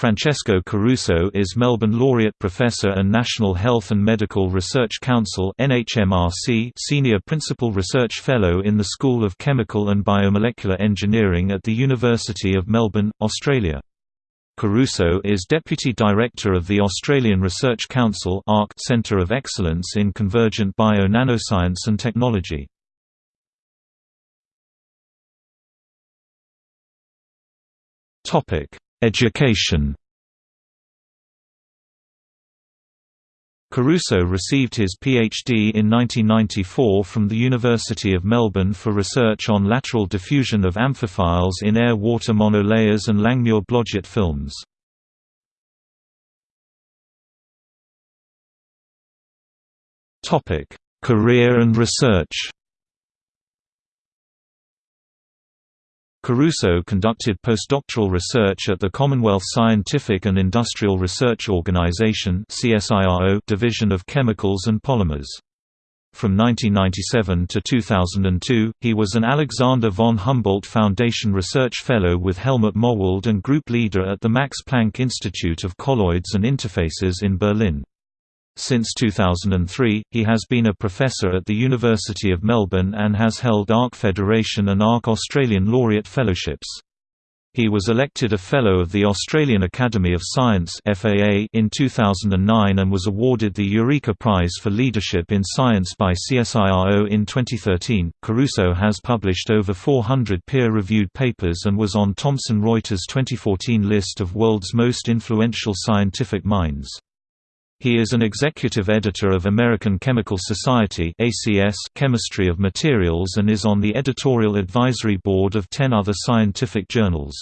Francesco Caruso is Melbourne Laureate Professor and National Health and Medical Research Council NHMRC Senior Principal Research Fellow in the School of Chemical and Biomolecular Engineering at the University of Melbourne, Australia. Caruso is Deputy Director of the Australian Research Council Centre of Excellence in Convergent Bio-Nanoscience and Technology. Education Caruso received his PhD in 1994 from the University of Melbourne for research on lateral diffusion of amphiphiles in air-water monolayers and Langmuir-Blodgett films. Career and research Caruso conducted postdoctoral research at the Commonwealth Scientific and Industrial Research Organisation Division of Chemicals and Polymers. From 1997 to 2002, he was an Alexander von Humboldt Foundation Research Fellow with Helmut Möhwald and group leader at the Max Planck Institute of Colloids and Interfaces in Berlin. Since 2003, he has been a professor at the University of Melbourne and has held ARC Federation and ARC Australian Laureate Fellowships. He was elected a Fellow of the Australian Academy of Science in 2009 and was awarded the Eureka Prize for Leadership in Science by CSIRO in 2013. Caruso has published over 400 peer-reviewed papers and was on Thomson Reuters' 2014 list of world's most influential scientific minds. He is an executive editor of American Chemical Society ACS Chemistry of Materials and is on the editorial advisory board of ten other scientific journals.